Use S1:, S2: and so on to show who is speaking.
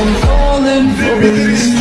S1: I'm falling for you